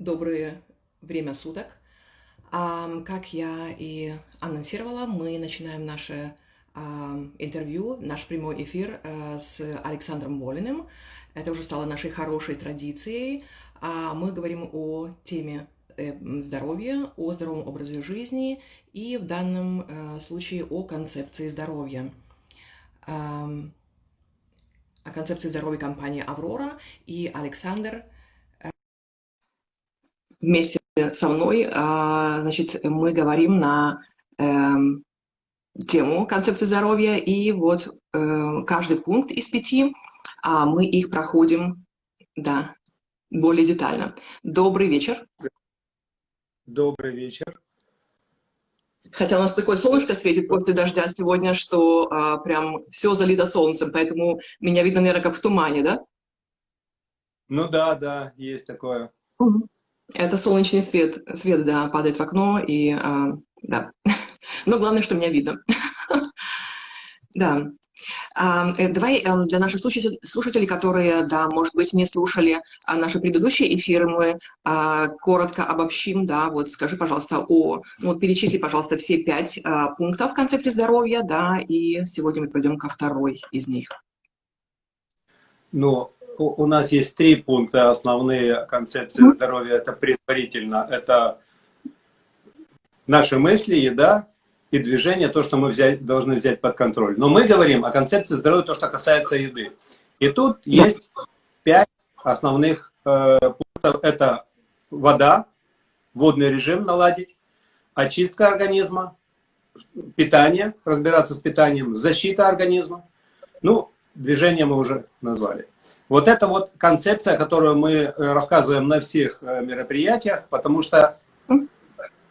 Доброе время суток. Ам, Как я и анонсировала, мы начинаем наше ам, интервью, наш прямой эфир э, с Александром Волиным. Это уже стало нашей хорошей традицией. А Мы говорим о теме э, здоровья, о здоровом образе жизни и в данном э, случае о концепции здоровья. Ам, О концепции здоровья компании «Аврора» и Александр вместе со мной, а, значит, мы говорим на эм, тему концепции здоровья, и вот э, каждый пункт из пяти, а мы их проходим, да, более детально. Добрый вечер. Добрый вечер. Хотя у нас такое солнышко светит после дождя сегодня, что а, прям все залито солнцем, поэтому меня видно, наверное, как в тумане, да? Ну да, да, есть такое. Угу. Это солнечный свет, свет, да, падает в окно, и, а, да. Но главное, что меня видно. Да. А, э, давай эм, для наших слушателей, которые, да, может быть, не слушали а, наши предыдущие эфиры, мы а, коротко обобщим, да, вот скажи, пожалуйста, о, ну, вот перечисли, пожалуйста, все пять пунктов концепции здоровья, да, и сегодня мы пойдем ко второй из них. Ну, у нас есть три пункта основные концепции здоровья. Это предварительно, это наши мысли, еда и движение, то, что мы взять, должны взять под контроль. Но мы говорим о концепции здоровья, то, что касается еды. И тут есть пять основных э, пунктов. Это вода, водный режим наладить, очистка организма, питание, разбираться с питанием, защита организма. Ну, движение мы уже назвали. Вот это вот концепция, которую мы э, рассказываем на всех э, мероприятиях, потому что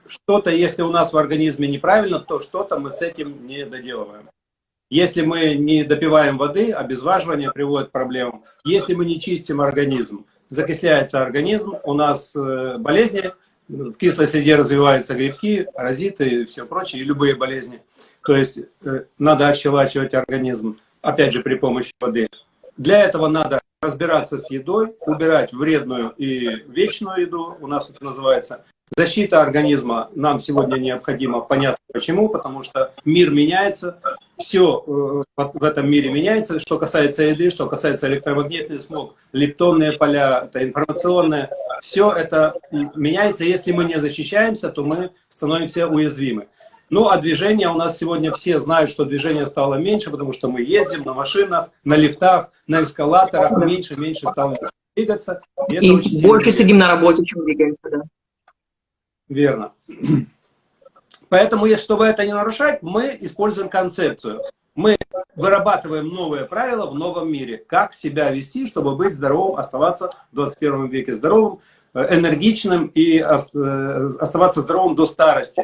что-то, если у нас в организме неправильно, то что-то мы с этим не доделываем. Если мы не допиваем воды, обезваживание приводит к проблемам. Если мы не чистим организм, закисляется организм, у нас э, болезни, в кислой среде развиваются грибки, паразиты и все прочее, и любые болезни. То есть надо ощелачивать организм опять же, при помощи воды. Для этого надо разбираться с едой, убирать вредную и вечную еду, у нас это называется. Защита организма нам сегодня необходима, понятно почему, потому что мир меняется, все э, в этом мире меняется, что касается еды, что касается электромагнитный смог, лептонные поля, это информационное, все это меняется, если мы не защищаемся, то мы становимся уязвимы. Ну, а движение у нас сегодня все знают, что движение стало меньше, потому что мы ездим на машинах, на лифтах, на эскалаторах, меньше, меньше стало двигаться. И, и больше сильно... сидим на работе, чем двигаемся, да. Верно. Поэтому, чтобы это не нарушать, мы используем концепцию. Мы вырабатываем новые правила в новом мире. Как себя вести, чтобы быть здоровым, оставаться в 21 веке здоровым, э, энергичным и э, оставаться здоровым до старости.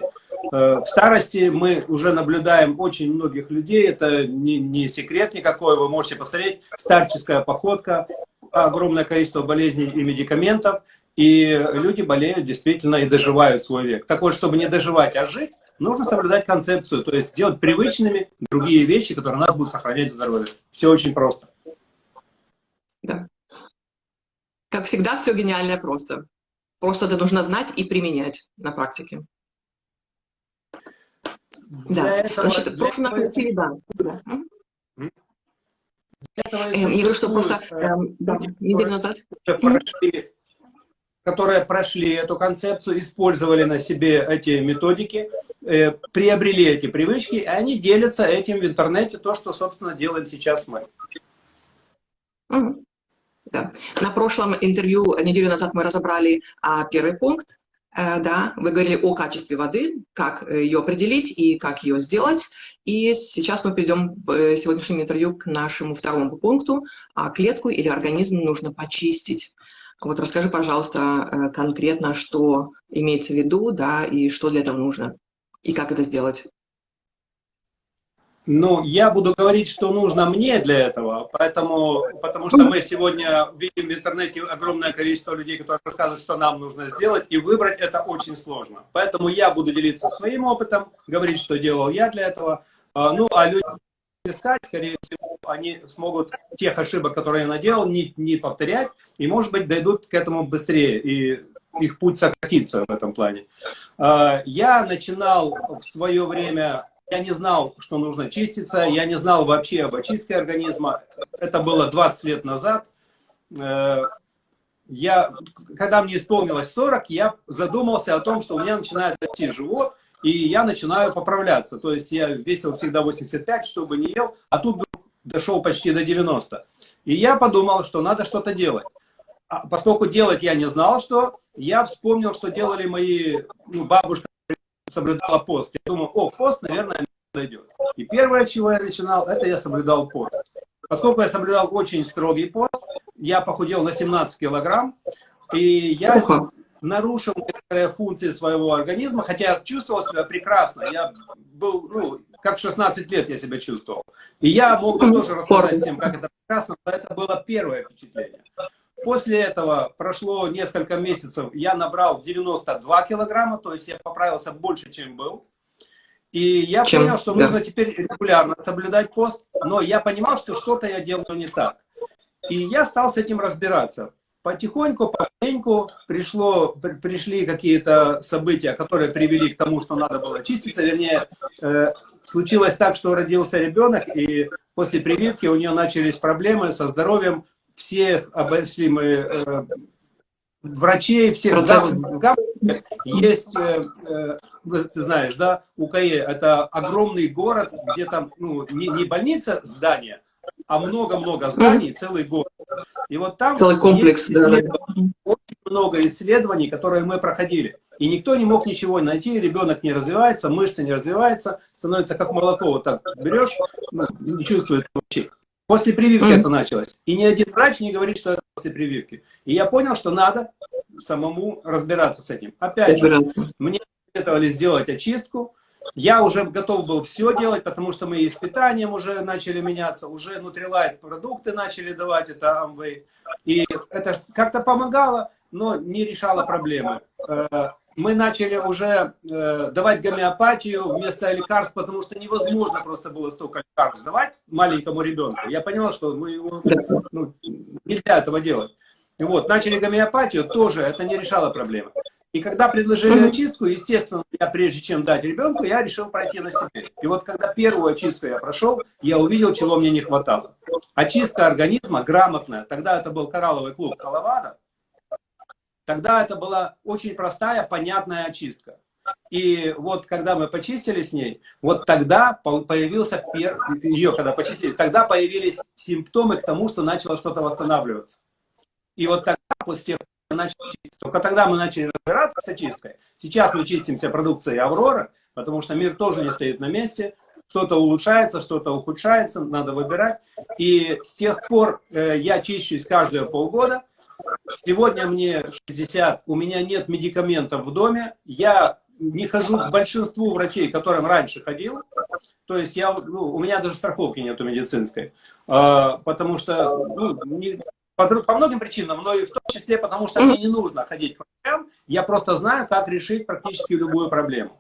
Э, в старости мы уже наблюдаем очень многих людей, это не, не секрет никакой, вы можете посмотреть, старческая походка, огромное количество болезней и медикаментов, и люди болеют действительно и доживают свой век. Так вот, чтобы не доживать, а жить, нужно соблюдать концепцию, то есть сделать привычными другие вещи, которые нас будут сохранять здоровье. Все очень просто. Да. Как всегда, все гениальное просто. Просто это нужно знать и применять на практике. Да, этого, значит, в прошлом этого... среда. Да. Я говорю, что просто э, да, неделю назад... Прошли, которые прошли эту концепцию, использовали на себе эти методики, э, приобрели эти привычки, и они делятся этим в интернете, то, что, собственно, делаем сейчас мы. Да. На прошлом интервью неделю назад мы разобрали а, первый пункт, да, вы говорили о качестве воды, как э, ее определить и как ее сделать. И сейчас мы перейдем в э, сегодняшнем интервью к нашему второму пункту. А клетку или организм нужно почистить. Вот расскажи, пожалуйста, конкретно, что имеется в виду, да, и что для этого нужно, и как это сделать. Ну, я буду говорить, что нужно мне для этого, поэтому, потому что мы сегодня видим в интернете огромное количество людей, которые рассказывают, что нам нужно сделать, и выбрать это очень сложно. Поэтому я буду делиться своим опытом, говорить, что делал я для этого. А, ну, а люди искать, скорее всего, они смогут тех ошибок, которые я наделал, не, не повторять, и, может быть, дойдут к этому быстрее. И их путь сократится в этом плане. А, я начинал в свое время, я не знал, что нужно чиститься, я не знал вообще об очистке организма. Это было 20 лет назад. Э, я, когда мне исполнилось 40, я задумался о том, что у меня начинает расти живот, и я начинаю поправляться. То есть я весил всегда 85, чтобы не ел, а тут дошел почти до 90. И я подумал, что надо что-то делать. А поскольку делать я не знал, что, я вспомнил, что делали мои, ну, бабушка соблюдала пост. Я думал, о, пост, наверное, мне подойдет. И первое, чего я начинал, это я соблюдал пост. Поскольку я соблюдал очень строгий пост, я похудел на 17 килограмм, и я нарушил некоторые функции своего организма, хотя я чувствовал себя прекрасно. Я был, ну, как в 16 лет я себя чувствовал. И я мог бы тоже рассказать всем, как это прекрасно, но это было первое впечатление. После этого прошло несколько месяцев, я набрал 92 килограмма, то есть я поправился больше, чем был. И я чем? понял, что да. нужно теперь регулярно соблюдать пост, но я понимал, что что-то я делаю не так. И я стал с этим разбираться. Потихоньку, помаленьку пришло, пришли какие-то события, которые привели к тому, что надо было чиститься. Вернее, э, случилось так, что родился ребенок, и после прививки у нее начались проблемы со здоровьем. Все обошли мы э, врачей, всех. Да, есть, э, э, ты знаешь, да, УКЕ это огромный город, где там ну, не, не больница, здание, а много-много зданий, целый город. И вот там целый комплекс, да, очень много исследований, которые мы проходили. И никто не мог ничего найти, ребенок не развивается, мышцы не развиваются, становится как молоко, вот так берешь, ну, не чувствуется вообще. После прививки mm. это началось. И ни один врач не говорит, что это после прививки. И я понял, что надо самому разбираться с этим. Опять же, мне советовали сделать очистку, я уже готов был все делать, потому что мы и с питанием уже начали меняться, уже Nutrilite продукты начали давать, это Amway. И это как-то помогало, но не решало проблемы. Мы начали уже э, давать гомеопатию вместо лекарств, потому что невозможно просто было столько лекарств давать маленькому ребенку. Я понял, что мы, ну, нельзя этого делать. Вот, начали гомеопатию, тоже это не решало проблемы. И когда предложили очистку, естественно, я прежде чем дать ребенку, я решил пройти на себе. И вот когда первую очистку я прошел, я увидел, чего мне не хватало. Очистка организма грамотная. Тогда это был коралловый клуб Коловадо. Тогда это была очень простая, понятная очистка. И вот когда мы почистили с ней, вот тогда появился, пер... ее когда почистили, тогда появились симптомы к тому, что начало что-то восстанавливаться. И вот тогда, после чистить. Только тогда мы начали разбираться с очисткой. Сейчас мы чистимся продукцией Аврора, потому что мир тоже не стоит на месте. Что-то улучшается, что-то ухудшается, надо выбирать. И с тех пор э, я чищусь каждые полгода. Сегодня мне 60, у меня нет медикаментов в доме. Я не хожу к большинству врачей, к которым раньше ходил. То есть я, ну, у меня даже страховки нету медицинской. Э, потому что ну, не, по, по многим причинам, но и в том числе потому, что мне не нужно ходить к врачам, я просто знаю, как решить практически любую проблему.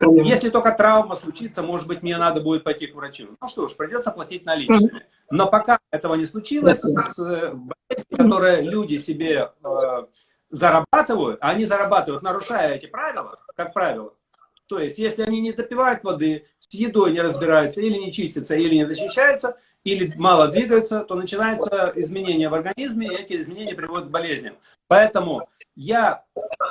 Если только травма случится, может быть, мне надо будет пойти к врачу. Ну что ж, придется платить наличными. Но пока этого не случилось, с э, болезнью, которые люди себе э, зарабатывают, а они зарабатывают, нарушая эти правила, как правило. То есть, если они не допивают воды, с едой не разбираются, или не чистятся, или не защищаются, или мало двигаются, то начинается изменение в организме, и эти изменения приводят к болезням. Поэтому я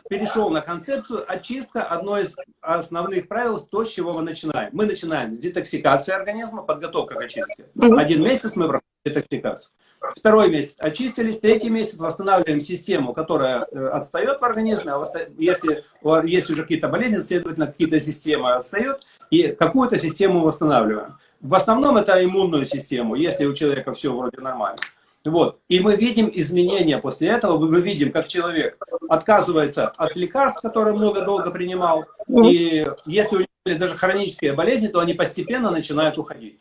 перешел на концепцию очистка. Одно из основных правил, то, с чего мы начинаем. Мы начинаем с детоксикации организма, подготовка к очистке. Один месяц мы проходим детоксикацию. Второй месяц очистились, третий месяц восстанавливаем систему, которая э, отстает в организме. А если есть уже какие-то болезни, следовательно, какие-то системы отстают, и какую-то систему восстанавливаем. В основном это иммунную систему, если у человека все вроде нормально. Вот. И мы видим изменения после этого, мы видим, как человек отказывается от лекарств, которые много долго принимал, и если у него даже хронические болезни, то они постепенно начинают уходить.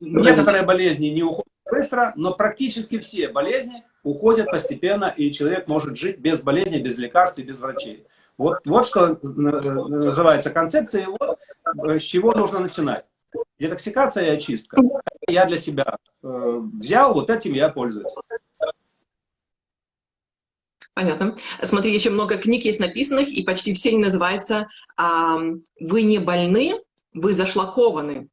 Некоторые болезни не уходят быстро, но практически все болезни уходят постепенно, и человек может жить без болезней, без лекарств и без врачей. Вот, вот что называется концепция, и вот э, с чего нужно начинать. Детоксикация и очистка. Я для себя э, взял, вот этим я пользуюсь. Понятно. Смотри, еще много книг есть написанных, и почти все они называются «Вы не больны, вы зашлакованы».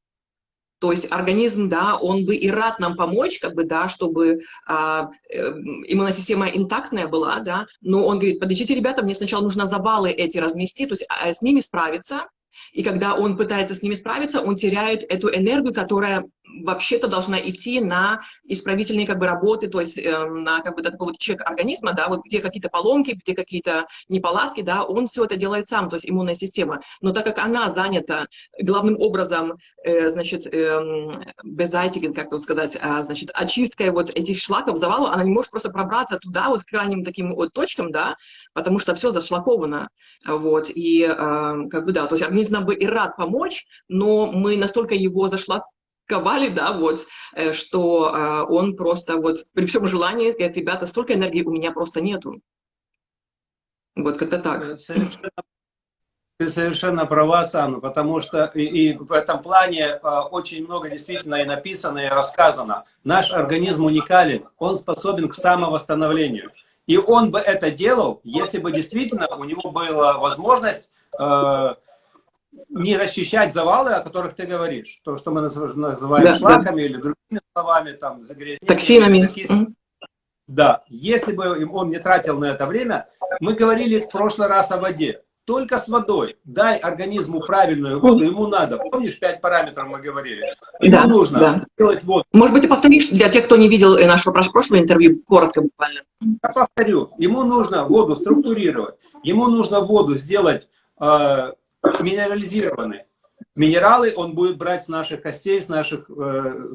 То есть организм, да, он бы и рад нам помочь, как бы, да, чтобы а, э, иммунная система интактная была, да, но он говорит, подождите, ребята, мне сначала нужно завалы эти разместить, то есть а, с ними справиться, и когда он пытается с ними справиться, он теряет эту энергию, которая вообще-то должна идти на исправительные как бы работы, то есть э, на как бы такой вот чек организма, да, вот где какие-то поломки, где какие-то неполадки, да, он все это делает сам, то есть иммунная система. Но так как она занята главным образом, э, значит, э, как бы сказать, э, значит, очисткой вот этих шлаков, завалов, она не может просто пробраться туда, вот к крайним таким вот точкам, да, потому что все зашлаковано, вот, и э, как бы да, то есть организм бы и рад помочь, но мы настолько его зашлаковали, ковали, да, вот, э, что э, он просто вот при всем желании, говорит, ребята, столько энергии у меня просто нету. Вот как-то так. Совершенно, ты совершенно права, Санна, потому что и, и в этом плане э, очень много действительно и написано, и рассказано. Наш организм уникален, он способен к самовосстановлению. И он бы это делал, если бы действительно у него была возможность э, не расчищать завалы, о которых ты говоришь. То, что мы называем да, шлаками да. или другими словами, там, загрязнениями. Токсинами. Закис... Да, если бы он не тратил на это время, мы говорили в прошлый раз о воде. Только с водой. Дай организму правильную воду, ему надо. Помнишь, пять параметров мы говорили? Ему да, нужно да. делать воду. Может быть, ты повторишь для тех, кто не видел нашего прошлого интервью, коротко буквально. Я повторю. Ему нужно воду структурировать. Ему нужно воду сделать э, минерализированы. Минералы он будет брать с наших костей, с наших э,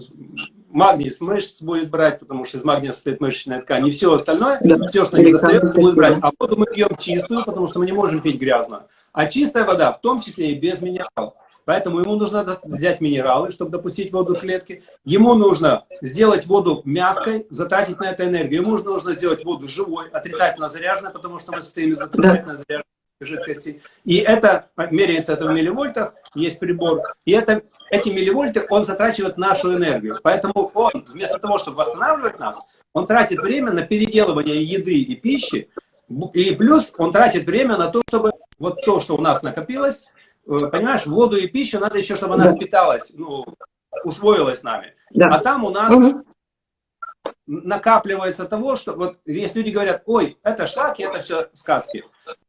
магний, с мышц будет брать, потому что из магния состоит мышечная ткань. И все остальное, да. все, что не достается, будет брать. А воду мы пьем чистую, потому что мы не можем пить грязную. А чистая вода, в том числе и без минералов. Поэтому ему нужно взять минералы, чтобы допустить воду к клетке. Ему нужно сделать воду мягкой, затратить на это энергию. Ему нужно сделать воду живой, отрицательно заряженной, потому что мы состоим из отрицательно заряженной жидкости. И это меряется это в милливольтах, есть прибор. И это, эти милливольты, он затрачивает нашу энергию. Поэтому он, вместо того, чтобы восстанавливать нас, он тратит время на переделывание еды и пищи. И плюс он тратит время на то, чтобы вот то, что у нас накопилось, э, понимаешь, воду и пищу надо еще, чтобы она впиталась, ну, усвоилась нами. Да. А там у нас угу накапливается того, что вот есть люди говорят, ой, это шлаки, это все сказки.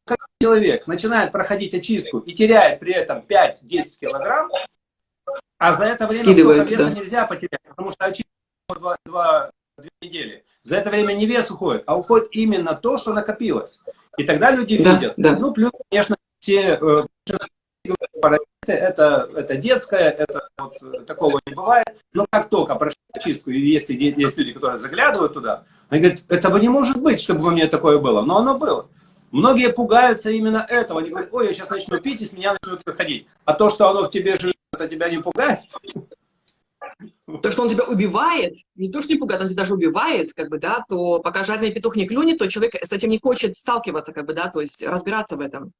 Как человек начинает проходить очистку и теряет при этом 5-10 килограмм, а за это время Скидывает, сколько веса да. нельзя потерять, потому что очистка 2, 2, 2 недели. За это время не вес уходит, а уходит именно то, что накопилось. И тогда люди да, видят. Да. Ну, плюс, конечно, все э, это, это детское, это вот, такого не бывает. Но как только прошли чистку, и если есть люди, которые заглядывают туда, они говорят, этого не может быть, чтобы у меня такое было. Но оно было. Многие пугаются именно этого. Они говорят, ой, я сейчас начну пить, и с меня начнут выходить. А то, что оно в тебе живет, это тебя не пугает? То, что он тебя убивает, не то, что не пугает, он тебя даже убивает, как бы, да, то пока жареный петух не клюнет, то человек с этим не хочет сталкиваться, как бы, да, то есть разбираться в этом.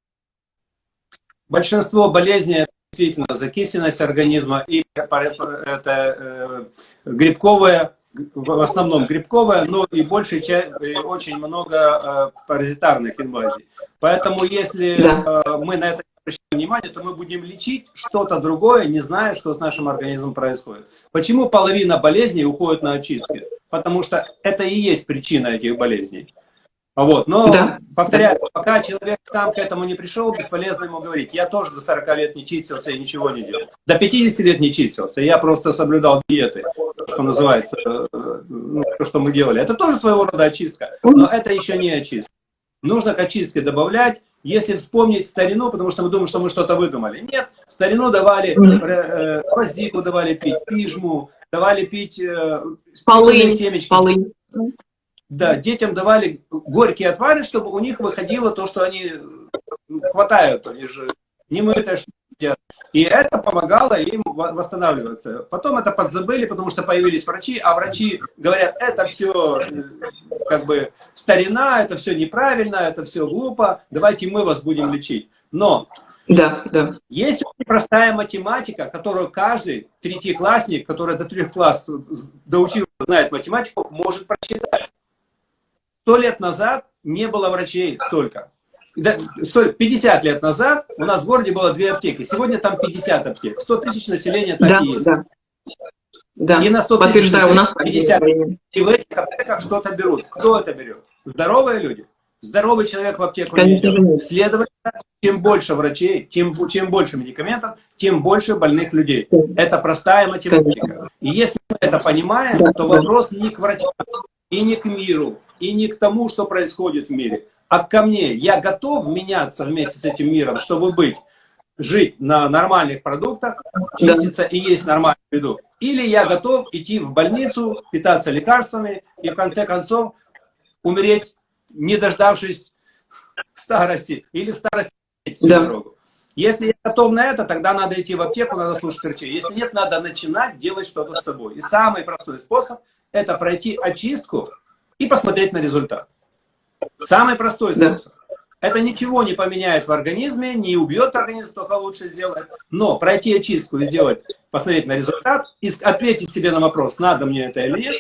Большинство болезней действительно закисленность организма и это э, грибковая, в основном грибковая, но и большей часть, очень много э, паразитарных инвазий. Поэтому если да. э, мы на это обращаем внимание, то мы будем лечить что-то другое, не зная, что с нашим организмом происходит. Почему половина болезней уходит на очистки? Потому что это и есть причина этих болезней. Вот. Но, да. повторяю, пока человек сам к этому не пришел, бесполезно ему говорить. Я тоже до 40 лет не чистился и ничего не делал. До 50 лет не чистился, я просто соблюдал диеты, что называется, э, ну, то, что мы делали. Это тоже своего рода очистка, но это еще не очистка. Нужно к очистке добавлять, если вспомнить старину, потому что мы думаем, что мы что-то выдумали. Нет, старину давали, э, гвоздику давали пить, пижму, давали пить э, полынь, семечки. Полынь. Да, детям давали горькие отвары, чтобы у них выходило то, что они хватают, они же не мытые И это помогало им восстанавливаться. Потом это подзабыли, потому что появились врачи, а врачи говорят, это все э, как бы старина, это все неправильно, это все глупо, давайте мы вас будем лечить. Но да, да. есть очень простая математика, которую каждый третьеклассник, который до трех класс доучился, знает математику, может прочитать. Сто лет назад не было врачей столько. 50 лет назад у нас в городе было две аптеки. Сегодня там 50 аптек. 100 тысяч населения так да, и есть. Да. Да, и на 100 тысяч у нас 50. И в этих аптеках что-то берут. Кто это берет? Здоровые люди. Здоровый человек в аптеку Конечно, не идет. Следовательно, чем больше врачей, тем, чем больше медикаментов, тем больше больных людей. Это простая математика. Конечно. И если мы это понимаем, да, то вопрос не к врачам, и не к миру, и не к тому, что происходит в мире, а ко мне. Я готов меняться вместе с этим миром, чтобы быть, жить на нормальных продуктах, чиститься и есть нормальную еду. Или я готов идти в больницу, питаться лекарствами и в конце концов умереть не дождавшись старости, или в старости всю да. дорогу. Если я готов на это, тогда надо идти в аптеку, надо слушать врачей. Если нет, надо начинать делать что-то с собой. И самый простой способ – это пройти очистку и посмотреть на результат. Самый простой способ. Да. Это ничего не поменяет в организме, не убьет организм, только лучше сделает. Но пройти очистку и сделать, посмотреть на результат, и ответить себе на вопрос, надо мне это или нет,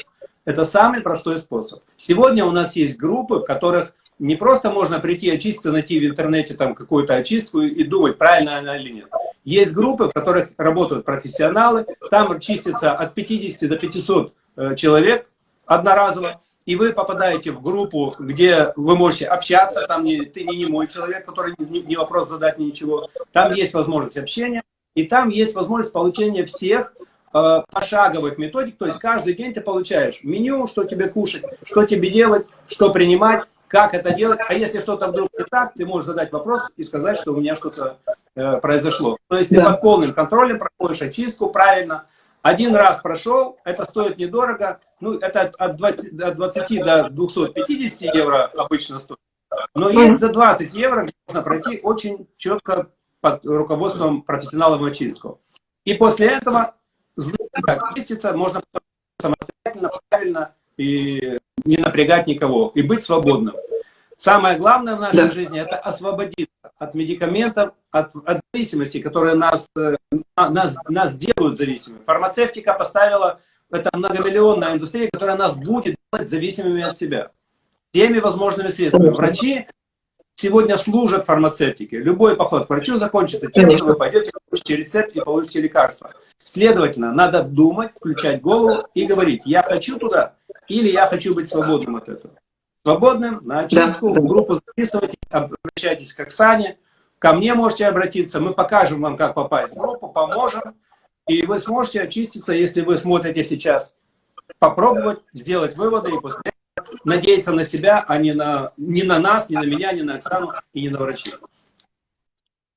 это самый простой способ. Сегодня у нас есть группы, в которых не просто можно прийти очиститься, найти в интернете там какую-то очистку и думать, правильно она или нет. Есть группы, в которых работают профессионалы, там чистится от 50 до 500 э, человек одноразово, и вы попадаете в группу, где вы можете общаться, там не, ты не, мой человек, который не, не вопрос задать, ничего, там есть возможность общения, и там есть возможность получения всех Э, пошаговых методик, то есть каждый день ты получаешь меню, что тебе кушать, что тебе делать, что принимать, как это делать, а если что-то вдруг не так, ты можешь задать вопрос и сказать, что у меня что-то э, произошло. То есть ты да. под полным контролем проходишь очистку правильно, один раз прошел, это стоит недорого, ну это от 20, от 20 до 250 евро обычно стоит, но есть за 20 евро, можно пройти очень четко под руководством профессионалов очистку. И после этого как чиститься, можно самостоятельно, правильно и не напрягать никого, и быть свободным. Самое главное в нашей да. жизни – это освободиться от медикаментов, от, от зависимости, которые нас, э, нас, нас делают зависимыми. Фармацевтика поставила, это многомиллионная индустрия, которая нас будет делать зависимыми от себя. Всеми возможными средствами. Врачи сегодня служат фармацевтике. Любой поход к врачу закончится тем, что вы пойдете, получите рецепт и получите лекарство. Следовательно, надо думать, включать голову и говорить, я хочу туда или я хочу быть свободным от этого. Свободным, на очистку, да. в группу записывайтесь, обращайтесь к Оксане, ко мне можете обратиться, мы покажем вам, как попасть в группу, поможем, и вы сможете очиститься, если вы смотрите сейчас, попробовать, сделать выводы и после этого надеяться на себя, а не на, не на нас, не на меня, не на Оксану и не на врачей.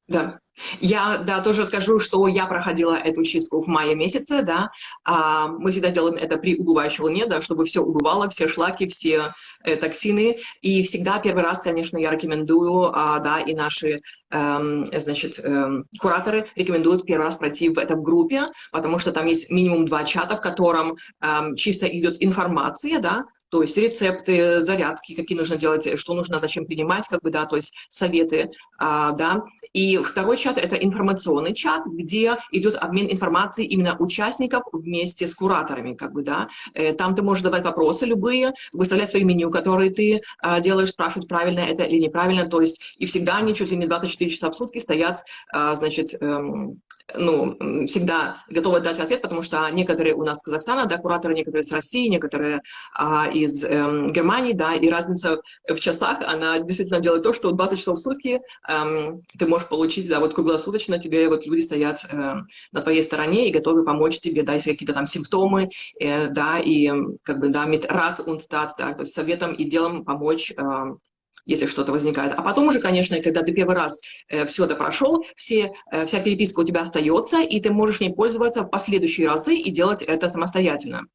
Да. Я, да, тоже скажу, что я проходила эту чистку в мае месяце, да, а, мы всегда делаем это при убывающей луне, да, чтобы все убывало, все шлаки, все э, токсины, и всегда первый раз, конечно, я рекомендую, а, да, и наши, э, значит, э, кураторы рекомендуют первый раз пройти в этом группе, потому что там есть минимум два чата, в котором э, чисто идет информация, да, то есть рецепты, зарядки, какие нужно делать, что нужно, зачем принимать, как бы, да, то есть советы, а, да. И второй чат – это информационный чат, где идет обмен информацией именно участников вместе с кураторами, как бы, да. Э, там ты можешь задавать вопросы любые, выставлять свои меню, которые ты а, делаешь, спрашивать, правильно это или неправильно, то есть и всегда они чуть ли не 24 часа в сутки стоят, а, значит, эм, ну, всегда готовы дать ответ, потому что некоторые у нас с Казахстана, да, кураторы, некоторые с России, некоторые а, из эм, Германии, да, и разница в часах, она действительно делает то, что 20 часов в сутки эм, ты можешь получить, да, вот круглосуточно тебе вот люди стоят э, на твоей стороне и готовы помочь тебе, да, если какие-то там симптомы, э, да, и как бы, да, mit Rat und Tat, да, то есть советом и делом помочь э, если что-то возникает. А потом уже, конечно, когда ты первый раз э, все это прошел, все, э, вся переписка у тебя остается, и ты можешь ней пользоваться в последующие разы и делать это самостоятельно.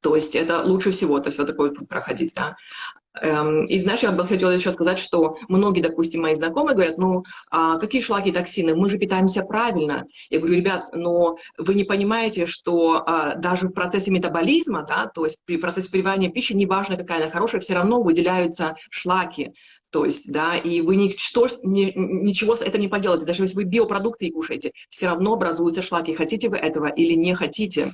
То есть это лучше всего, то есть вот такой путь проходить, да. Эм, и знаешь, я бы хотела еще сказать, что многие, допустим, мои знакомые говорят, ну, а какие шлаки токсины? Мы же питаемся правильно. Я говорю, ребят, но вы не понимаете, что а, даже в процессе метаболизма, да, то есть при процессе переваривания пищи, неважно, какая она хорошая, все равно выделяются шлаки. То есть, да, и вы ничто, ни, ничего с этим не поделаете. Даже если вы биопродукты кушаете, все равно образуются шлаки. Хотите вы этого или не хотите.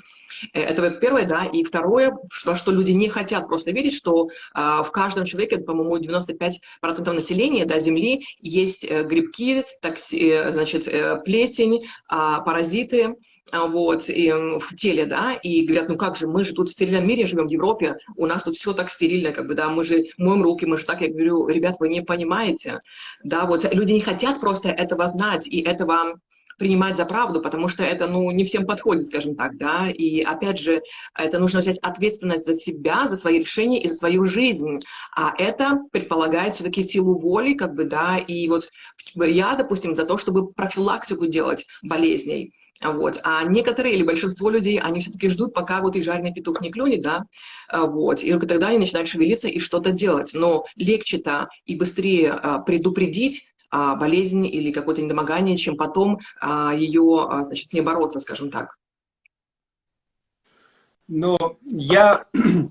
Э, это первое, да. И второе, что, что люди не хотят просто видеть, что а, в каждом человеке, по-моему, 95% населения да, Земли есть э, грибки, такси, э, значит, плесень, а, паразиты, а, вот, и, в теле, да, и говорят, ну как же, мы же тут в стерильном мире живем, в Европе, у нас тут все так стерильно, как бы, да, мы же моем руки, мы же так, я говорю, ребят, вы не понимаете, да, вот, люди не хотят просто этого знать и этого принимать за правду, потому что это, ну, не всем подходит, скажем так, да, и, опять же, это нужно взять ответственность за себя, за свои решения и за свою жизнь, а это предполагает все-таки силу воли, как бы, да, и вот я, допустим, за то, чтобы профилактику делать болезней, вот. А некоторые или большинство людей, они все-таки ждут, пока вот и жареный петух не клюнет, да, вот, и только тогда они начинают шевелиться и что-то делать. Но легче-то и быстрее а, предупредить а, болезнь или какое-то недомогание, чем потом ее, значит, с ней бороться, скажем так. Ну, я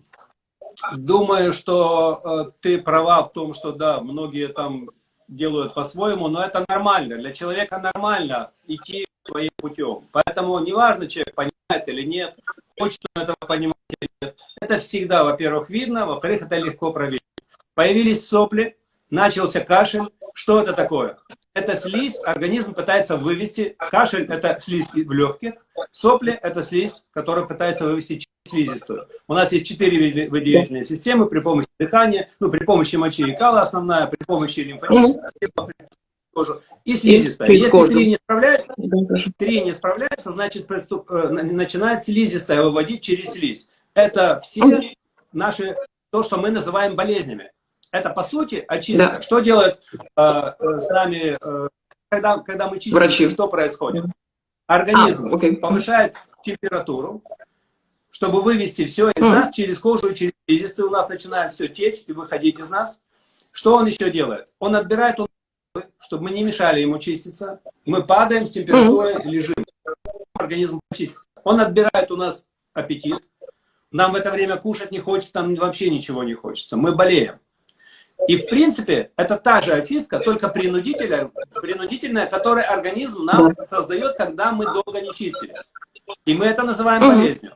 думаю, что э, ты права в том, что, да, многие там делают по-своему, но это нормально. Для человека нормально идти своим путем. Поэтому неважно, человек понимает или нет, хочет он этого понимать или нет. Это всегда, во-первых, видно, во-вторых, это легко проверить. Появились сопли, начался кашель. Что это такое? Это слизь, организм пытается вывести. Кашель – это слизь в легких. Сопли – это слизь, которая пытается вывести слизистую. У нас есть четыре выделительные системы при помощи дыхания, ну, при помощи мочи и кала основная, при помощи лимфатической системы, кожу и слизистая. Если кожу. три не справляются, три не справляются, значит приступ, э, начинает слизистая выводить через слизь. Это все наши, то, что мы называем болезнями. Это по сути очистка. Да. Что делают э, э, с нами, э, когда, когда мы чистим, Врачи. что происходит? Организм а, okay. повышает температуру, чтобы вывести все из mm. нас через кожу через слизистую. У нас начинает все течь и выходить из нас. Что он еще делает? Он отбирает чтобы мы не мешали ему чиститься. Мы падаем с температурой, mm лежим. Организм чистится. Он отбирает у нас аппетит. Нам в это время кушать не хочется, нам вообще ничего не хочется. Мы болеем. И в принципе, это та же очистка, только принудительная, принудительная которую организм нам создает, когда мы долго не чистились. И мы это называем болезнью.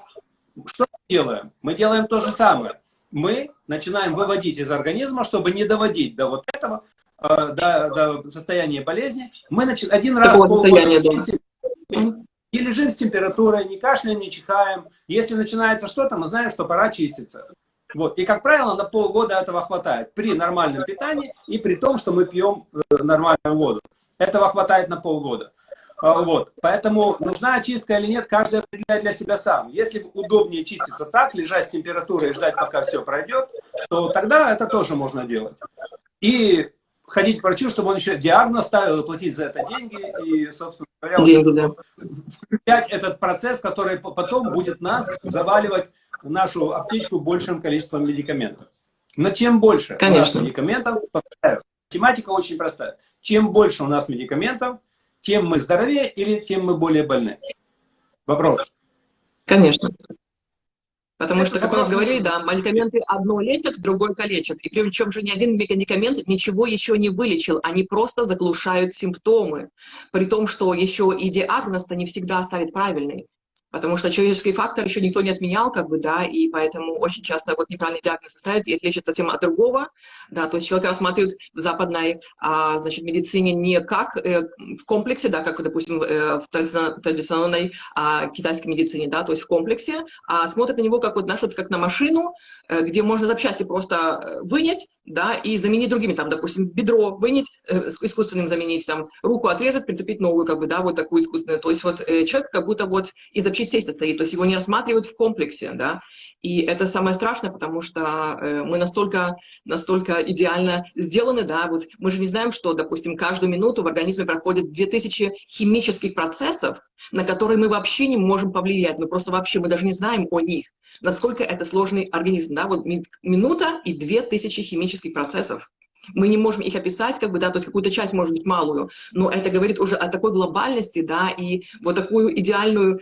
Что мы делаем? Мы делаем то же самое. Мы начинаем выводить из организма, чтобы не доводить до вот этого, Э, до, до состояния болезни, мы начи... один раз в полгода чистим, и лежим с температурой, не кашляем, не чихаем. Если начинается что-то, мы знаем, что пора чиститься. Вот. И, как правило, на полгода этого хватает при нормальном питании и при том, что мы пьем э, нормальную воду. Этого хватает на полгода. А, вот. Поэтому нужна очистка или нет, каждый определяет для себя сам. Если удобнее чиститься так, лежать с температурой и ждать, пока все пройдет, то тогда это тоже можно делать. И ходить к врачу, чтобы он еще диагноз ставил платить за это деньги, и, собственно говоря, деньги, да. включать этот процесс, который потом будет нас заваливать нашу аптечку большим количеством медикаментов. Но чем больше Конечно. у нас медикаментов, тематика очень простая. Чем больше у нас медикаментов, тем мы здоровее или тем мы более больны? Вопрос. Конечно. Потому что, как мы говорили, да, медикаменты одно лечат, другое калечат. И причем же ни один медикамент ничего еще не вылечил, они просто заглушают симптомы. При том, что еще и диагноз-то не всегда ставит правильный. Потому что человеческий фактор еще никто не отменял, как бы, да, и поэтому очень часто вот неправильный диагноз ставят, и это лечит совсем от другого, да, то есть человека рассматривают в западной, а, значит, медицине не как э, в комплексе, да, как, допустим, э, в традиционной а, китайской медицине, да, то есть в комплексе, а смотрят на него как вот, знаешь, вот как на машину, э, где можно запчасти просто э, вынять, да, и заменить другими, там, допустим, бедро вынять, э, искусственным заменить, там, руку отрезать, прицепить новую, как бы, да, вот такую искусственную, то есть вот э, человек как будто вот из запчастей частей состоит, то есть его не рассматривают в комплексе, да, и это самое страшное, потому что э, мы настолько, настолько идеально сделаны, да, вот мы же не знаем, что, допустим, каждую минуту в организме проходит 2000 химических процессов, на которые мы вообще не можем повлиять, мы просто вообще, мы даже не знаем о них. Насколько это сложный организм, да, вот минута и две тысячи химических процессов. Мы не можем их описать, как бы, да, то есть какую-то часть, может быть, малую, но это говорит уже о такой глобальности, да, и вот такую идеальную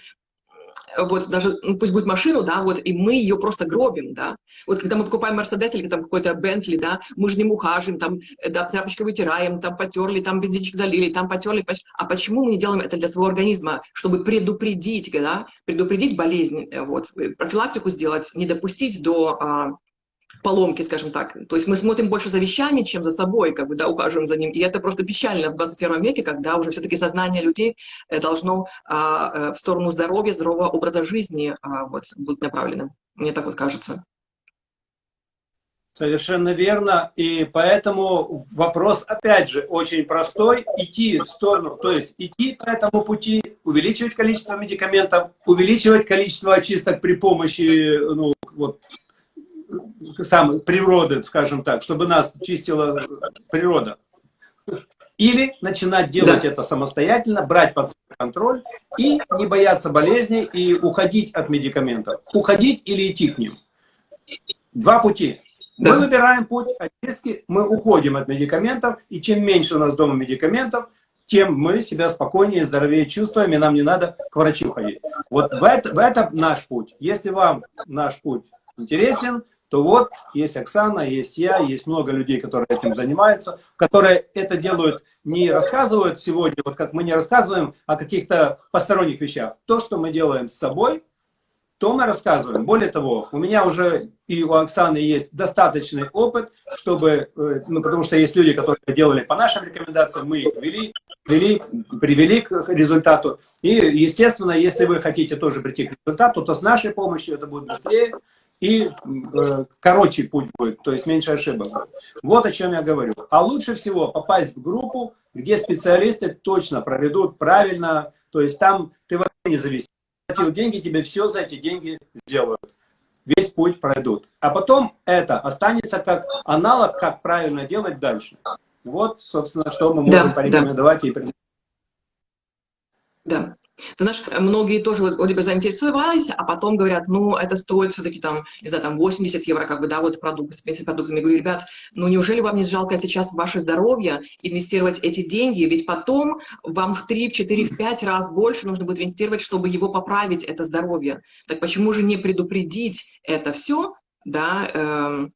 вот даже, ну, пусть будет машину, да, вот, и мы ее просто гробим, да. Вот когда мы покупаем Мерседес или там какой-то Бентли, да, мы же ним ухаживаем, там, э, да, тряпочкой вытираем, там потерли, там бензинчик залили, там потерли. А почему мы не делаем это для своего организма? Чтобы предупредить, да, предупредить болезнь, э, вот, э, профилактику сделать, не допустить до а, поломки, скажем так. То есть мы смотрим больше за вещами, чем за собой, как бы, да, ухаживаем за ним. И это просто печально в 21 веке, когда уже все-таки сознание людей э, должно а, э, в сторону здоровья, здорового образа жизни а, вот, быть направлено. Мне так вот кажется. Совершенно верно. И поэтому вопрос, опять же, очень простой. Идти в сторону, то есть идти по этому пути, увеличивать количество медикаментов, увеличивать количество очисток при помощи ну, вот, сам, природы, скажем так, чтобы нас чистила природа. Или начинать делать да. это самостоятельно, брать под свой контроль и не бояться болезней и уходить от медикаментов. Уходить или идти к ним. Два пути. Да. Мы выбираем путь очистки, мы уходим от медикаментов, и чем меньше у нас дома медикаментов, тем мы себя спокойнее, здоровее чувствуем, и нам не надо к врачу ходить. Вот в это, в это наш путь. Если вам наш путь интересен, то вот есть Оксана, есть я, есть много людей, которые этим занимаются, которые это делают, не рассказывают сегодня, вот как мы не рассказываем о каких-то посторонних вещах. То, что мы делаем с собой, то мы рассказываем. Более того, у меня уже и у Оксаны есть достаточный опыт, чтобы, э, ну, потому что есть люди, которые делали по нашим рекомендациям, мы их вели, вели, привели к результату. И, естественно, если вы хотите тоже прийти к результату, то с нашей помощью это будет быстрее, и э, короче путь будет, то есть меньше ошибок. Вот о чем я говорю. А лучше всего попасть в группу, где специалисты точно проведут правильно, то есть там ты вообще не зависишь. Платил деньги, тебе все за эти деньги сделают. Весь путь пройдут. А потом это останется как аналог, как правильно делать дальше. Вот, собственно, что мы можем да, порекомендовать да. и предложить. Да. Ты знаешь, многие тоже вроде бы заинтересовались, а потом говорят, ну, это стоит все-таки там, не знаю, там 80 евро, как бы, да, вот продукт, с продуктами. Я говорю, ребят, ну, неужели вам не жалко сейчас ваше здоровье инвестировать эти деньги? Ведь потом вам в 3, в 4, в 5 раз больше нужно будет инвестировать, чтобы его поправить, это здоровье. Так почему же не предупредить это все, да, эм,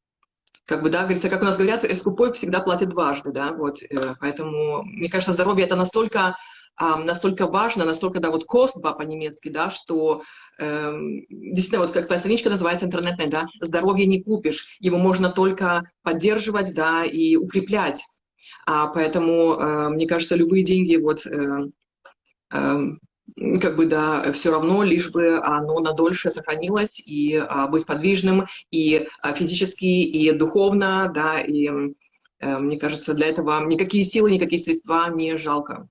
как бы, да, говорится, как у нас говорят, скупой всегда платит дважды, да, вот, э, поэтому, мне кажется, здоровье это настолько настолько важно, настолько, да, вот костба по-немецки, да, что э, действительно, вот как твоя страничка называется интернетная, да, здоровье не купишь, его можно только поддерживать, да, и укреплять. А поэтому, э, мне кажется, любые деньги, вот, э, э, как бы, да, все равно, лишь бы оно надольше сохранилось, и а, быть подвижным, и а, физически, и духовно, да, и э, мне кажется, для этого никакие силы, никакие средства не жалко.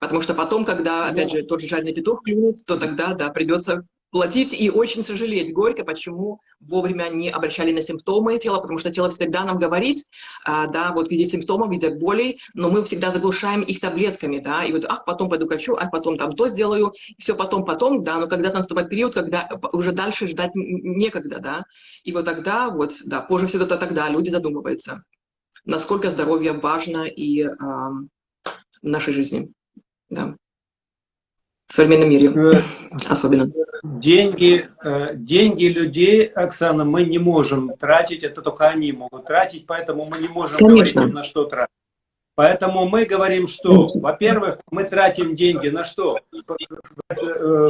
Потому что потом, когда, опять же, тот же жадный петух клюнет, то тогда, да, придется платить и очень сожалеть горько, почему вовремя не обращали на симптомы тела, потому что тело всегда нам говорит, а, да, вот в виде симптомов, в виде болей, но мы всегда заглушаем их таблетками, да, и вот, ах, потом пойду к врачу, ах, потом там то сделаю, все потом, потом, да, но когда наступает период, когда уже дальше ждать некогда, да, и вот тогда, вот, да, позже всегда тогда люди задумываются, насколько здоровье важно и а, в нашей жизни да. В современном мире э, особенно. Деньги, э, деньги людей, Оксана, мы не можем тратить, это только они могут тратить, поэтому мы не можем Конечно. говорить на что тратить. Поэтому мы говорим, что, во-первых, мы тратим деньги на что? Э,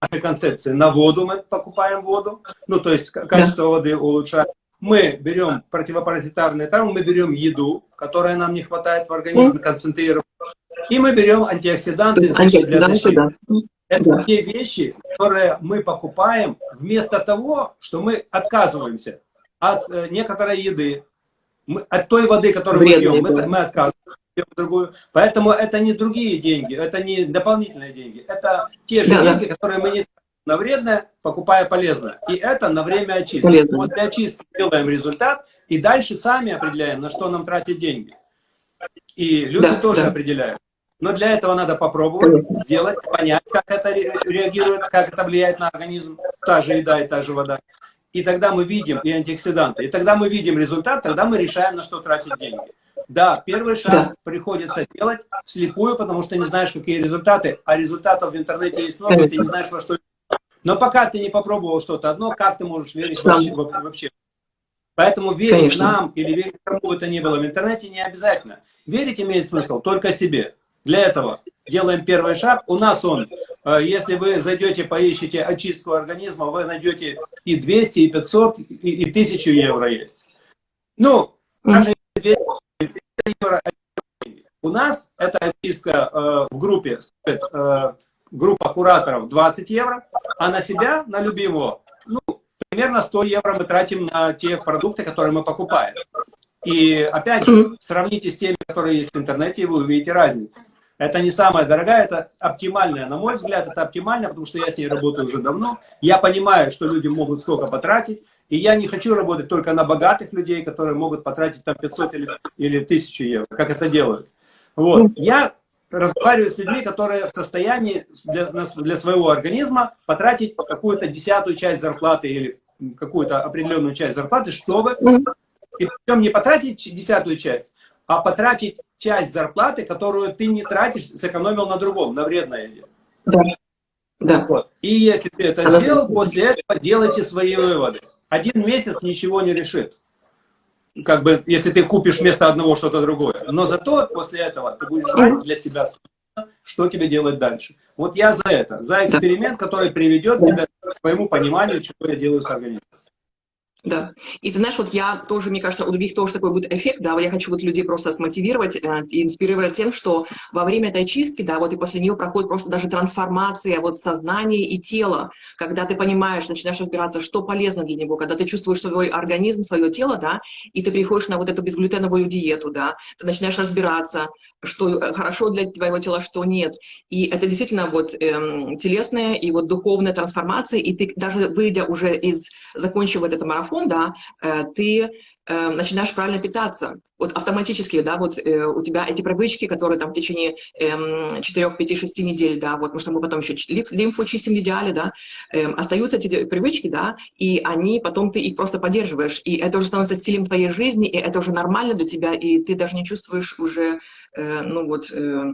Наша концепция на воду мы покупаем воду, ну то есть качество да. воды улучшаем. Мы берем противопаразитарные травмы, мы берем еду, которая нам не хватает в организме, концентрированную и мы берем антиоксиданты защиты. Да. Это да. те вещи, которые мы покупаем вместо того, что мы отказываемся от э, некоторой еды, мы, от той воды, которую Вредные, мы пьем, мы, мы отказываемся. Другую. Поэтому это не другие деньги, это не дополнительные деньги, это те же да, деньги, да. которые мы не на вредное, покупая полезное. И это на время очистки. Полезно. После очистки делаем результат и дальше сами определяем, на что нам тратить деньги. И люди да, тоже да. определяют. Но для этого надо попробовать, сделать, понять, как это реагирует, как это влияет на организм. та же еда и та же вода. И тогда мы видим, и антиоксиданты, и тогда мы видим результат, тогда мы решаем, на что тратить деньги. Да, первый шаг да. приходится делать вслепую, потому что не знаешь, какие результаты, а результатов в интернете есть много, ты не знаешь, во что... Но пока ты не попробовал что-то одно, как ты можешь верить вообще, вообще? Поэтому верить Конечно. нам или верить кому бы то ни было в интернете не обязательно. Верить имеет смысл только себе. Для этого делаем первый шаг. У нас он, э, если вы зайдете, поищите очистку организма, вы найдете и 200, и 500, и, и 1000 евро есть. Ну, даже 200 евро. У нас эта очистка э, в группе стоит, э, группа кураторов 20 евро, а на себя, на любимого, ну, примерно 100 евро мы тратим на те продукты, которые мы покупаем. И опять же, сравните с теми, которые есть в интернете, и вы увидите разницу. Это не самая дорогая, это оптимальная, на мой взгляд, это оптимально, потому что я с ней работаю уже давно. Я понимаю, что люди могут сколько потратить, и я не хочу работать только на богатых людей, которые могут потратить там 500 или, или 1000 евро, как это делают. Вот. Я разговариваю с людьми, которые в состоянии для, для своего организма потратить какую-то десятую часть зарплаты или какую-то определенную часть зарплаты, чтобы, и причем не потратить десятую часть, а потратить часть зарплаты, которую ты не тратишь, сэкономил на другом, на вредное. Да. да. Вот. И если ты это Она... сделал, после этого делайте свои выводы. Один месяц ничего не решит. Как бы, если ты купишь вместо одного что-то другое. Но зато после этого ты будешь знать для себя, что тебе делать дальше. Вот я за это, за эксперимент, который приведет тебя к своему пониманию, чего я делаю с организмом. Да. И ты знаешь, вот я тоже, мне кажется, у других тоже такой будет эффект, да, я хочу вот людей просто смотивировать э, и инспирировать тем, что во время этой чистки, да, вот и после нее проходит просто даже трансформация вот сознания и тела, когда ты понимаешь, начинаешь разбираться, что полезно для него, когда ты чувствуешь свой организм, свое тело, да, и ты приходишь на вот эту безглютеновую диету, да, ты начинаешь разбираться, что э, хорошо для твоего тела, что нет. И это действительно вот эм, телесная и вот духовная трансформация, и ты даже выйдя уже из, закончив вот этот марафон, да, э, ты э, начинаешь правильно питаться. Вот автоматически, да, вот э, у тебя эти привычки, которые там в течение э, 4, 5, 6 недель, да, вот, потому что мы потом еще лимфу чистим идеале, да, э, остаются эти привычки, да, и они, потом ты их просто поддерживаешь, и это уже становится стилем твоей жизни, и это уже нормально для тебя, и ты даже не чувствуешь уже, э, ну вот, э,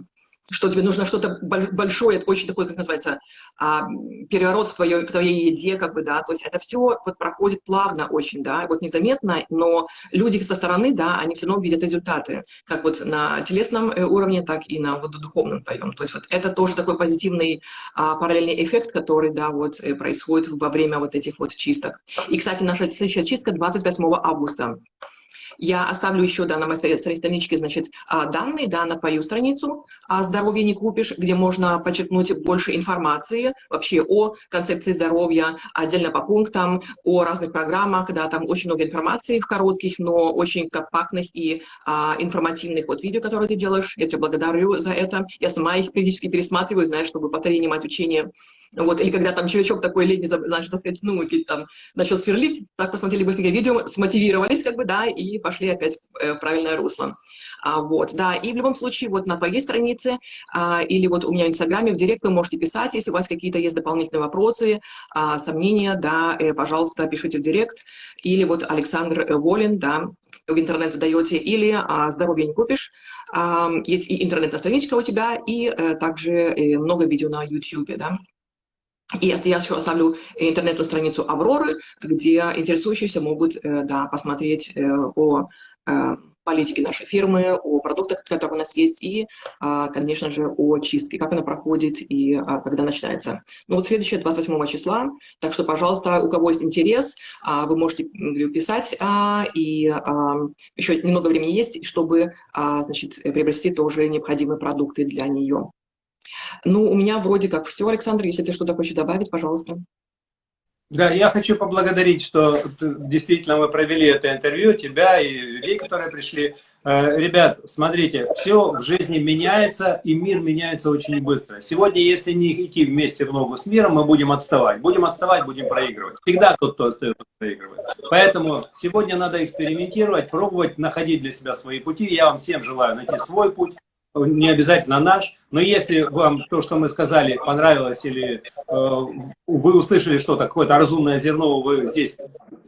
что тебе нужно что-то большое, очень такой, как называется, а, переворот в твоей, в твоей еде, как бы, да, то есть это все вот проходит плавно очень, да, вот незаметно, но люди со стороны, да, они все равно видят результаты, как вот на телесном э, уровне, так и на вот духовном твоем, то есть вот это тоже такой позитивный а, параллельный эффект, который, да, вот э, происходит во время вот этих вот чисток. И, кстати, наша следующая чистка 28 августа. Я оставлю еще да, на моей страничке значит, а, данные да, на твою страницу «Здоровье не купишь», где можно подчеркнуть больше информации вообще о концепции здоровья, отдельно по пунктам, о разных программах. Да, там очень много информации в коротких, но очень компактных и а, информативных вот видео, которые ты делаешь. Я тебя благодарю за это. Я сама их периодически пересматриваю, знаешь, чтобы потренировать учение вот, или когда там червячок такой летний, значит, так сказать, ну, там, начал сверлить, так посмотрели быстренько видео, смотивировались, как бы, да, и пошли опять э, в правильное русло. А, вот, да, и в любом случае, вот на твоей странице а, или вот у меня в Инстаграме, в Директ вы можете писать, если у вас какие-то есть дополнительные вопросы, а, сомнения, да, э, пожалуйста, пишите в Директ. Или вот Александр Волин, да, в интернет задаете, или а, «Здоровье не купишь», а, есть и интернетная страничка у тебя, и а, также э, много видео на YouTube, да. И я еще оставлю интернетную страницу Авроры, где интересующиеся могут э, да, посмотреть э, о э, политике нашей фирмы, о продуктах, которые у нас есть, и, а, конечно же, о чистке, как она проходит и а, когда начинается. Ну вот следующее 28 числа, так что, пожалуйста, у кого есть интерес, а, вы можете писать, и еще немного времени есть, чтобы значит, приобрести тоже необходимые продукты для нее. Ну, у меня вроде как все, Александр. Если ты что-то хочешь добавить, пожалуйста. Да, я хочу поблагодарить, что действительно мы провели это интервью, тебя и людей, которые пришли. Э, ребят, смотрите, все в жизни меняется, и мир меняется очень быстро. Сегодня, если не идти вместе в ногу с миром, мы будем отставать. Будем отставать, будем проигрывать. Всегда тот, кто остается, проигрывает. Поэтому сегодня надо экспериментировать, пробовать, находить для себя свои пути. Я вам всем желаю найти свой путь, не обязательно наш, но если вам то, что мы сказали, понравилось, или э, вы услышали что-то, какое-то разумное зерно вы здесь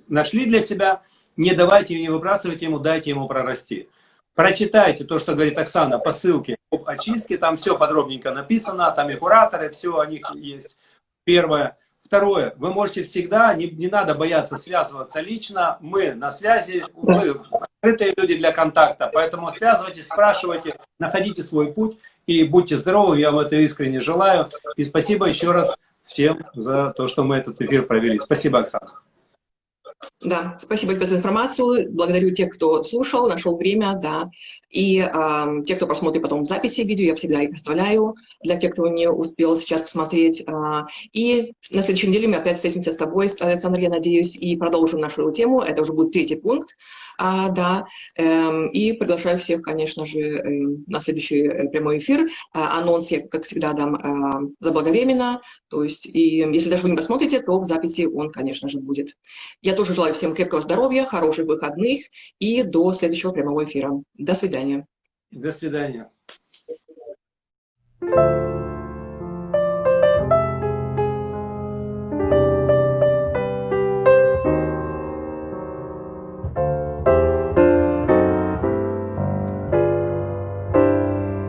нашли для себя, не давайте, не выбрасывайте ему, дайте ему прорасти. Прочитайте то, что говорит Оксана по ссылке об очистке, там все подробненько написано, там и кураторы, все о них есть. Первое. Второе, вы можете всегда, не, не надо бояться связываться лично, мы на связи, мы открытые люди для контакта, поэтому связывайтесь, спрашивайте, находите свой путь и будьте здоровы, я вам это искренне желаю. И спасибо еще раз всем за то, что мы этот эфир провели. Спасибо, Оксана. Да, спасибо тебе за информацию. Благодарю тех, кто слушал, нашел время, да. И э, те, кто посмотрит потом в записи видео, я всегда их оставляю для тех, кто не успел сейчас посмотреть. Э, и на следующей неделе мы опять встретимся с тобой, Александр, я надеюсь, и продолжим нашу тему. Это уже будет третий пункт. А, да, эм, и приглашаю всех, конечно же, э, на следующий э, прямой эфир. А, анонс я, как всегда, дам э, заблаговременно, то есть, и если даже вы не посмотрите, то в записи он, конечно же, будет. Я тоже Желаю всем крепкого здоровья, хороших выходных и до следующего прямого эфира. До свидания. До свидания.